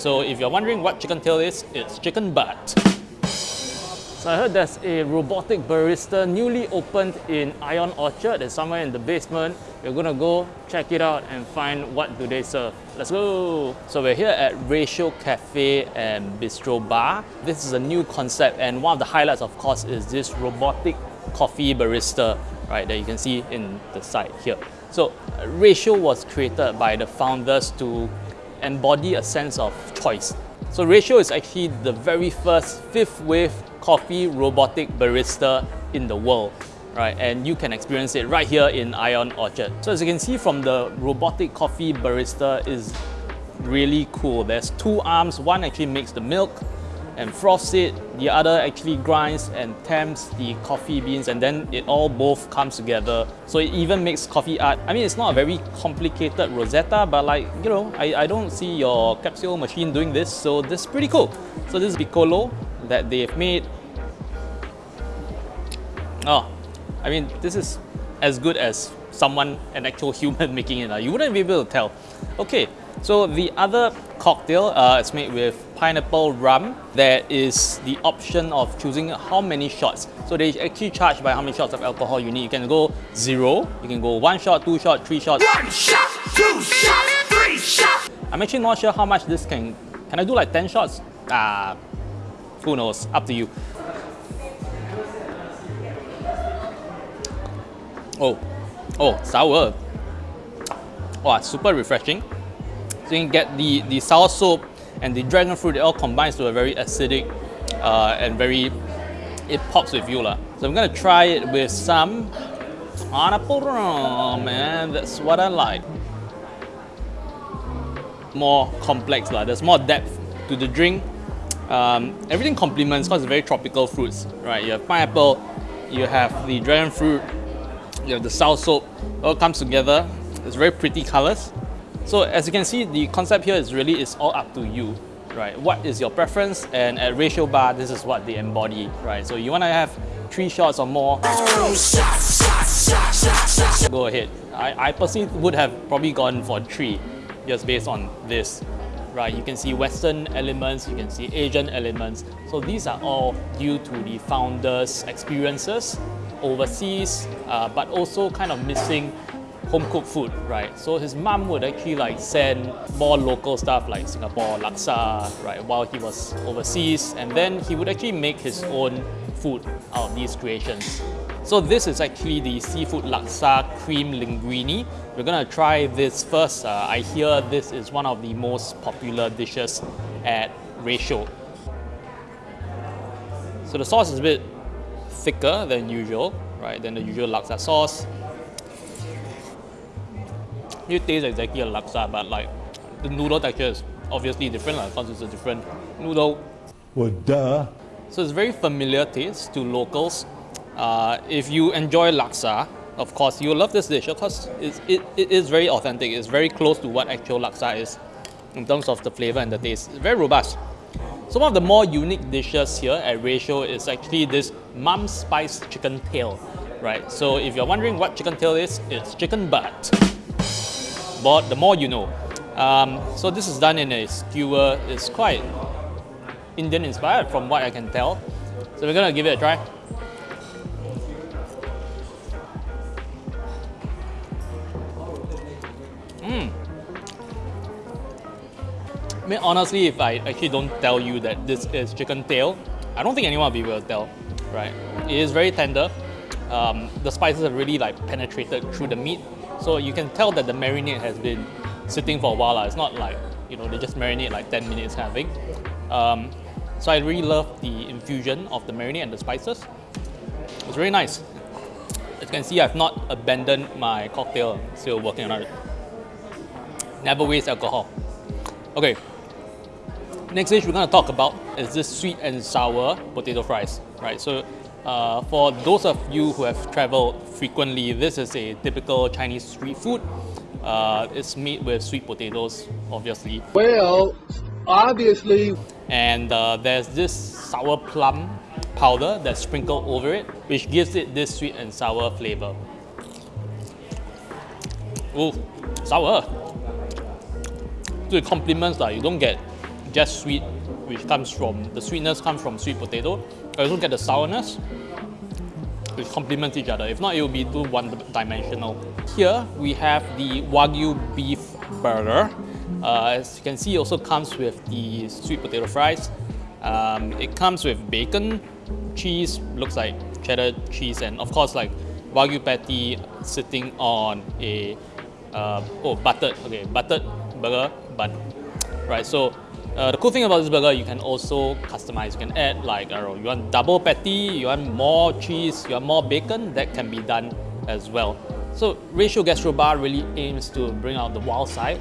So if you're wondering what chicken tail is, it's chicken butt. So I heard there's a robotic barista newly opened in Ion Orchard. It's somewhere in the basement. We're gonna go check it out and find what do they serve. Let's go! So we're here at Ratio Cafe and Bistro Bar. This is a new concept and one of the highlights of course is this robotic coffee barista, right, that you can see in the side here. So uh, Ratio was created by the founders to embody a sense of choice. So Ratio is actually the very first fifth wave coffee robotic barista in the world right? And you can experience it right here in Ion Orchard. So as you can see from the robotic coffee barista is really cool. There's two arms, one actually makes the milk and froths it, the other actually grinds and tamps the coffee beans and then it all both comes together. So it even makes coffee art. I mean, it's not a very complicated Rosetta, but like, you know, I, I don't see your capsule machine doing this, so this is pretty cool. So this is Piccolo that they've made Oh, I mean, this is as good as someone, an actual human making it. You wouldn't be able to tell. Okay, so the other cocktail uh, is made with pineapple rum. There is the option of choosing how many shots. So they actually charge by how many shots of alcohol you need. You can go zero, you can go one shot, two shot, three shots. One shot, two shots, three shots. I'm actually not sure how much this can, can I do like 10 shots? Ah, uh, who knows, up to you. Oh, oh, sour. Wow, super refreshing. Can get the, the soursop and the dragon fruit, it all combines to a very acidic uh, and very, it pops with you. lah. So I'm gonna try it with some pineapple rum, man. That's what I like. More complex, lah. there's more depth to the drink. Um, everything complements because it's very tropical fruits, right? You have pineapple, you have the dragon fruit, you have the soursop, all comes together. It's very pretty colors. So as you can see, the concept here is really it's all up to you, right? What is your preference? And at Ratio Bar, this is what they embody, right? So you want to have three shots or more, go ahead. I, I personally would have probably gone for three, just based on this, right? You can see Western elements, you can see Asian elements. So these are all due to the founders' experiences overseas, uh, but also kind of missing home cooked food, right? So his mom would actually like send more local stuff like Singapore laksa, right, while he was overseas, and then he would actually make his own food out of these creations. So this is actually the seafood laksa cream linguine. We're gonna try this first. Uh, I hear this is one of the most popular dishes at Ratio. So the sauce is a bit thicker than usual, right, than the usual laksa sauce. It tastes exactly like laksa, but like the noodle texture is obviously different because it's a different noodle. Well, duh. So it's very familiar taste to locals. Uh, if you enjoy laksa, of course, you'll love this dish because it, it is very authentic. It's very close to what actual laksa is in terms of the flavor and the taste. It's very robust. So one of the more unique dishes here at Ratio is actually this mum spice chicken tail, right? So if you're wondering what chicken tail is, it's chicken butt. The more you know. Um, so this is done in a skewer. It's quite Indian inspired from what I can tell. So we're gonna give it a try. Mmm mean, honestly, if I actually don't tell you that this is chicken tail, I don't think anyone will be able to tell, right? It is very tender. Um, the spices have really like penetrated through the meat. So you can tell that the marinade has been sitting for a while. It's not like, you know, they just marinate like 10 minutes kind of thing. Um, so I really love the infusion of the marinade and the spices. It's really nice. As you can see, I've not abandoned my cocktail, still working on it. Never waste alcohol. Okay, Next dish we're going to talk about is this sweet and sour potato fries, right? So uh, for those of you who have traveled frequently, this is a typical Chinese street food. Uh, it's made with sweet potatoes, obviously. Well, obviously. And uh, there's this sour plum powder that's sprinkled over it, which gives it this sweet and sour flavor. Ooh, sour. So it complements that. You don't get just sweet, which comes from the sweetness comes from sweet potato. I also get the sourness, which complement each other. If not, it will be too one-dimensional. Here we have the Wagyu beef burger. Uh, as you can see, it also comes with the sweet potato fries. Um, it comes with bacon, cheese, looks like cheddar cheese, and of course like Wagyu patty sitting on a uh, oh buttered okay buttered burger bun, right? So uh, the cool thing about this burger, you can also customize. You can add like, I you want double patty, you want more cheese, you want more bacon, that can be done as well. So Ratio Gastro Bar really aims to bring out the wild side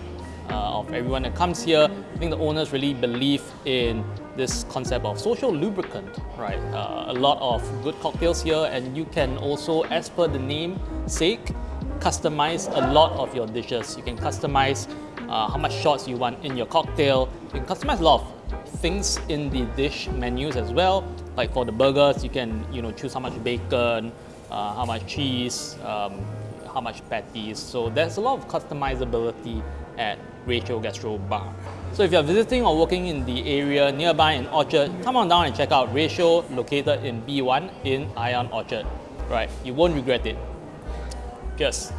uh, of everyone that comes here. I think the owners really believe in this concept of social lubricant, right? Uh, a lot of good cocktails here and you can also, as per the name sake, customize a lot of your dishes. You can customize uh, how much shots you want in your cocktail. You can customize a lot of things in the dish menus as well. Like for the burgers, you can you know choose how much bacon, uh, how much cheese, um, how much patties. So there's a lot of customizability at Ratio Gastro Bar. So if you're visiting or working in the area nearby in Orchard, come on down and check out Ratio located in B1 in Ion Orchard. Right, you won't regret it. Cheers.